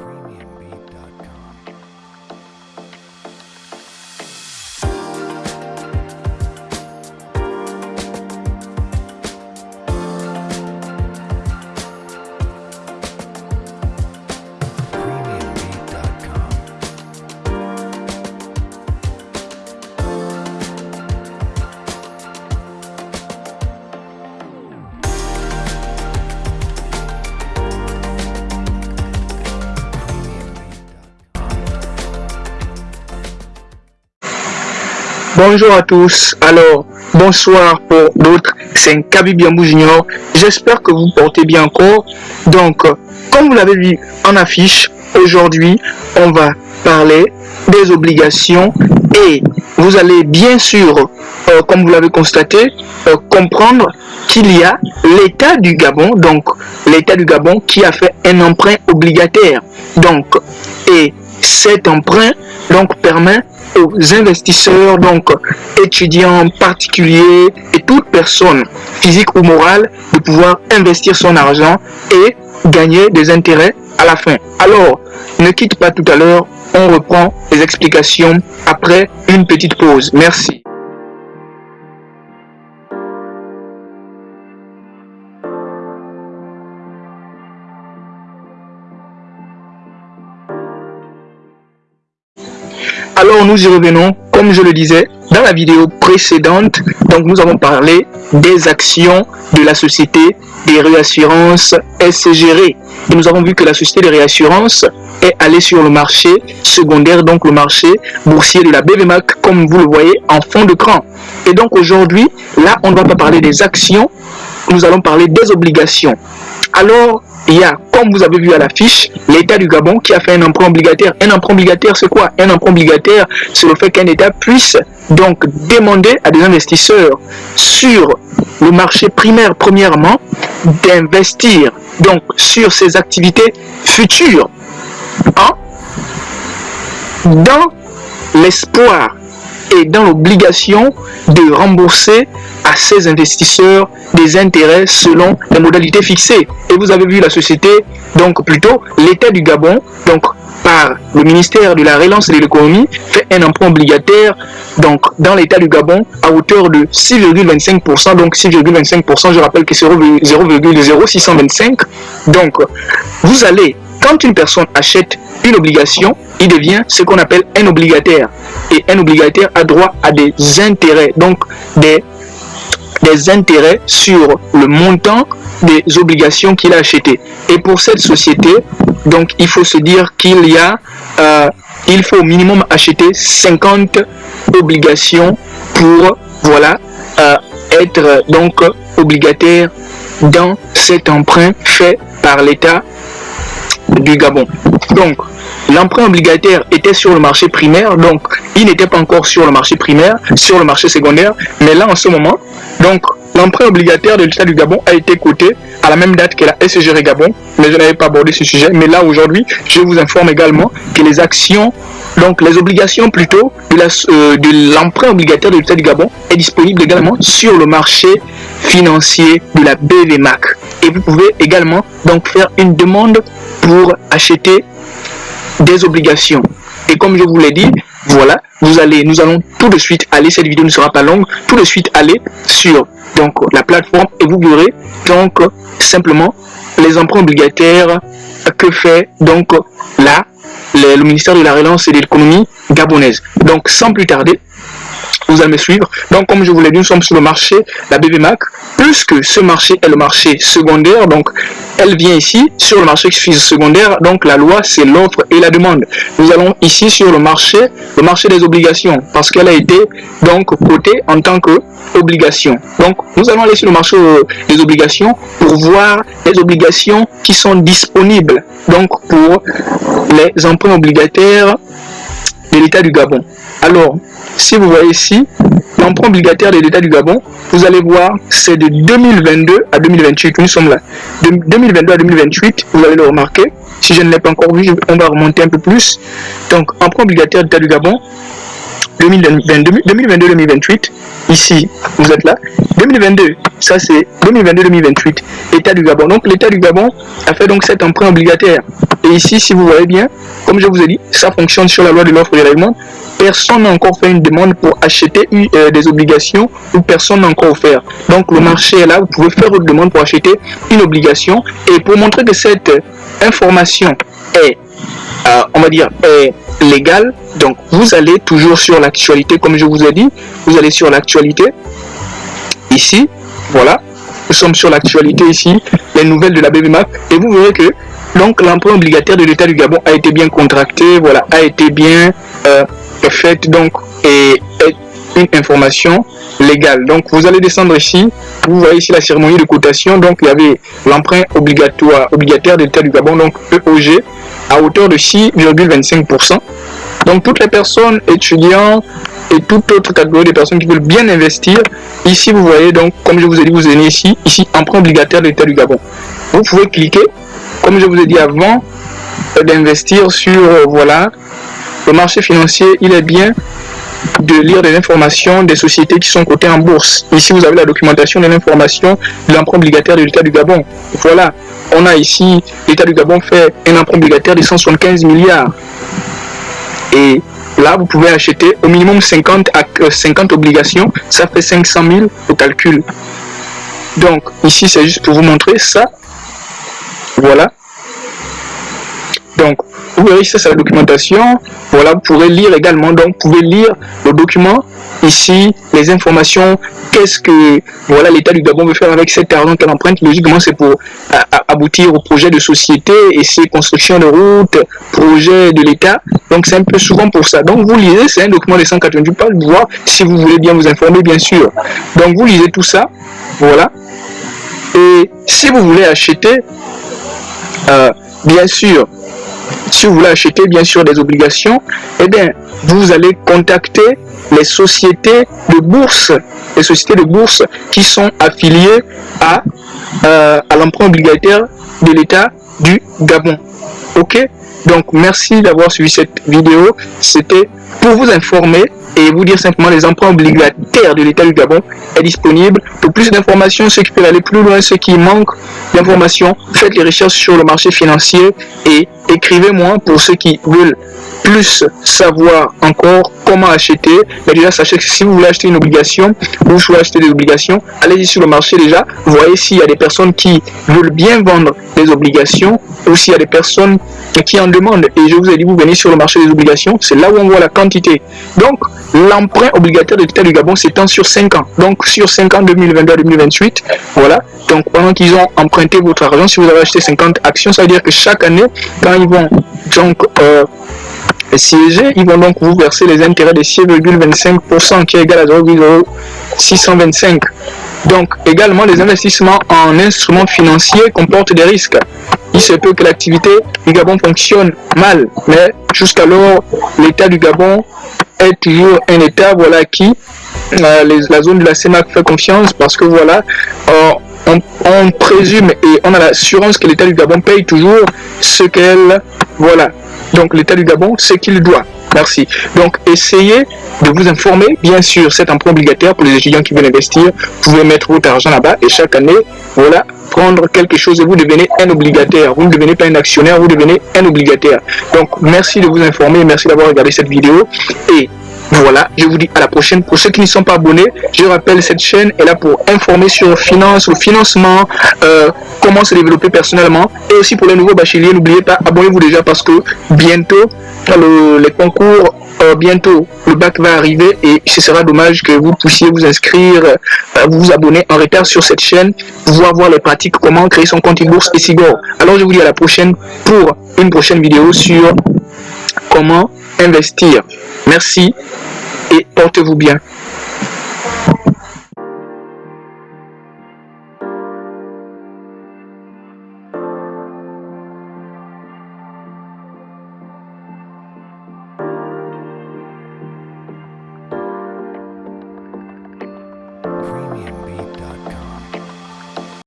premiumbeat.com. Bonjour à tous. Alors, bonsoir pour d'autres. C'est un Kaby Biambou Junior. J'espère que vous portez bien encore. Donc, comme vous l'avez vu en affiche, aujourd'hui, on va parler des obligations et vous allez bien sûr, euh, comme vous l'avez constaté, euh, comprendre qu'il y a l'État du Gabon, donc l'État du Gabon qui a fait un emprunt obligataire. Donc, et cet emprunt donc permet aux investisseurs, donc étudiants particuliers et toute personne physique ou morale de pouvoir investir son argent et gagner des intérêts à la fin. Alors, ne quitte pas tout à l'heure, on reprend les explications après une petite pause. Merci. Alors nous y revenons, comme je le disais dans la vidéo précédente, donc nous avons parlé des actions de la société des réassurances SGR. Et nous avons vu que la société des réassurances est allée sur le marché secondaire, donc le marché boursier de la BVMAC, comme vous le voyez en fond de cran. Et donc aujourd'hui, là, on ne va pas parler des actions, nous allons parler des obligations. Alors, il y a, comme vous avez vu à l'affiche, l'État du Gabon qui a fait un emprunt obligataire. Un emprunt obligataire, c'est quoi? Un emprunt obligataire, c'est le fait qu'un État puisse donc demander à des investisseurs sur le marché primaire, premièrement, d'investir donc sur ses activités futures hein, dans l'espoir et dans l'obligation de rembourser à ses investisseurs des intérêts selon les modalités fixées. Et vous avez vu la société, donc plutôt l'État du Gabon, donc par le ministère de la Relance et de l'économie, fait un emprunt obligataire donc dans l'État du Gabon à hauteur de 6,25%. Donc 6,25%, je rappelle que c'est 0,0625. Donc vous allez, quand une personne achète une obligation, il devient ce qu'on appelle un obligataire. Et un obligataire a droit à des intérêts, donc des, des intérêts sur le montant des obligations qu'il a achetées. Et pour cette société, donc il faut se dire qu'il y a, euh, il faut au minimum acheter 50 obligations pour, voilà, euh, être donc obligataire dans cet emprunt fait par l'État du Gabon. Donc, l'emprunt obligataire était sur le marché primaire, donc il n'était pas encore sur le marché primaire, sur le marché secondaire, mais là en ce moment, donc l'emprunt obligataire de l'État du Gabon a été coté à la même date que la SGR Gabon, mais je n'avais pas abordé ce sujet, mais là aujourd'hui, je vous informe également que les actions, donc les obligations plutôt de euh, l'emprunt obligataire de l'État du Gabon est disponible également sur le marché financier de la BVMAC. Et vous pouvez également donc faire une demande pour acheter des obligations. Et comme je vous l'ai dit, voilà, vous allez, nous allons tout de suite aller, cette vidéo ne sera pas longue, tout de suite aller sur donc la plateforme et vous verrez donc simplement les emprunts obligataires que fait donc là le, ministère de la Relance et de l'économie gabonaise. Donc sans plus tarder, vous allez me suivre. Donc, comme je vous l'ai dit, nous sommes sur le marché, la BBMAC. Puisque ce marché est le marché secondaire, donc elle vient ici sur le marché secondaire. Donc, la loi, c'est l'offre et la demande. Nous allons ici sur le marché, le marché des obligations, parce qu'elle a été donc cotée en tant que obligation. Donc, nous allons aller sur le marché euh, des obligations pour voir les obligations qui sont disponibles donc pour les emprunts obligataires l'État du Gabon. Alors, si vous voyez ici, l'emprunt obligataire de l'État du Gabon, vous allez voir, c'est de 2022 à 2028. Nous sommes là. De 2022 à 2028, vous allez le remarquer. Si je ne l'ai pas encore vu, on va remonter un peu plus. Donc, emprunt obligataire de l'État du Gabon, 2022-2028. Ici, vous êtes là. 2022, ça c'est 2022-2028, État du Gabon. Donc l'État du Gabon a fait donc cet emprunt obligataire. Et ici, si vous voyez bien, comme je vous ai dit, ça fonctionne sur la loi de l'offre et de règlement. Personne n'a encore fait une demande pour acheter euh, des obligations ou personne n'a encore offert. Donc le marché est là, vous pouvez faire une demande pour acheter une obligation. Et pour montrer que cette information est, euh, on va dire, est légale, donc vous allez toujours sur l'actualité, comme je vous ai dit, vous allez sur l'actualité, ici, voilà, nous sommes sur l'actualité ici, les nouvelles de la BBMAP, et vous verrez que donc l'emprunt obligataire de l'État du Gabon a été bien contracté, voilà, a été bien euh, fait, donc, et une information légale. Donc vous allez descendre ici, vous voyez ici la cérémonie de cotation, donc il y avait l'emprunt obligatoire obligataire de l'État du Gabon, donc EOG, à hauteur de 6,25%. Donc toutes les personnes, étudiants et toute autre catégorie de personnes qui veulent bien investir, ici vous voyez donc, comme je vous ai dit, vous venez ici, ici, emprunt obligataire de l'État du Gabon. Vous pouvez cliquer, comme je vous ai dit avant, d'investir sur, euh, voilà, le marché financier, il est bien de lire des informations des sociétés qui sont cotées en bourse. Ici, vous avez la documentation de l'information de l'emprunt obligataire de l'État du Gabon. Voilà, on a ici, l'État du Gabon fait un emprunt obligataire de 175 milliards. Et là, vous pouvez acheter au minimum 50, 50 euh, obligations. Ça fait 500 000 au calcul. Donc, ici, c'est juste pour vous montrer ça. Voilà. Donc, vous verrez ici, c'est la documentation. Voilà, vous pourrez lire également. Donc, vous pouvez lire le document. Ici, les informations, qu'est-ce que voilà l'État du Gabon veut faire avec cet argent qu'elle emprunte. Logiquement, c'est pour aboutir au projet de société et ses constructions de routes, projet de l'État. Donc, c'est un peu souvent pour ça. Donc, vous lisez, c'est un document de 188 pages, voir si vous voulez bien vous informer, bien sûr. Donc, vous lisez tout ça. Voilà. Et si vous voulez acheter, euh, bien sûr, si vous voulez acheter bien sûr des obligations, eh bien, vous allez contacter les sociétés de bourse, les sociétés de bourse qui sont affiliées à, euh, à l'emprunt obligataire de l'État du Gabon. Ok? Donc, merci d'avoir suivi cette vidéo. C'était pour vous informer et vous dire simplement les emprunts obligataires de l'État du Gabon est disponible. Pour plus d'informations, ceux qui peuvent aller plus loin, ceux qui manquent d'informations, faites les recherches sur le marché financier et écrivez-moi pour ceux qui veulent plus savoir encore comment acheter. Mais déjà, sachez que si vous voulez acheter une obligation, ou vous voulez acheter des obligations, allez-y sur le marché déjà. Voyez s'il y a des personnes qui veulent bien vendre des obligations ou s'il y a des personnes qui en demandent. Et je vous ai dit, vous venez sur le marché des obligations, c'est là où on voit la quantité. Donc, l'emprunt obligataire de l'État du Gabon s'étend sur 5 ans. Donc, sur 5 ans, 2022-2028, voilà. Donc, pendant qu'ils ont emprunté votre argent, si vous avez acheté 50 actions, ça veut dire que chaque année, quand ils vont donc euh, siéger, ils vont donc vous verser les intérêts de 6,25% qui est égal à 0,625. Donc, également, les investissements en instruments financiers comportent des risques. Il se peut que l'activité du Gabon fonctionne mal, mais jusqu'alors, l'État du Gabon est toujours un État voilà, qui, euh, la zone de la CEMAC fait confiance parce que voilà, euh, on, présume et on a l'assurance que l'État du Gabon paye toujours ce qu'elle, voilà. Donc l'État du Gabon, ce qu'il doit. Merci. Donc, essayez de vous informer. Bien sûr, c'est un point obligataire pour les étudiants qui veulent investir. Vous pouvez mettre votre argent là-bas et chaque année, voilà, prendre quelque chose et vous devenez un obligataire. Vous ne devenez pas un actionnaire, vous devenez un obligataire. Donc, merci de vous informer. Merci d'avoir regardé cette vidéo. Et voilà, je vous dis à la prochaine. Pour ceux qui ne sont pas abonnés, je rappelle, cette chaîne est là pour informer sur finance, le financement, euh, comment se développer personnellement. Et aussi pour les nouveaux bacheliers, n'oubliez pas, abonnez-vous déjà parce que bientôt, le, les concours, euh, bientôt, le bac va arriver et ce sera dommage que vous puissiez vous inscrire, euh, vous abonner en retard sur cette chaîne, pouvoir voir les pratiques, comment créer son compte bourse et Sigor. Alors je vous dis à la prochaine pour une prochaine vidéo sur comment investir. Merci et portez-vous bien.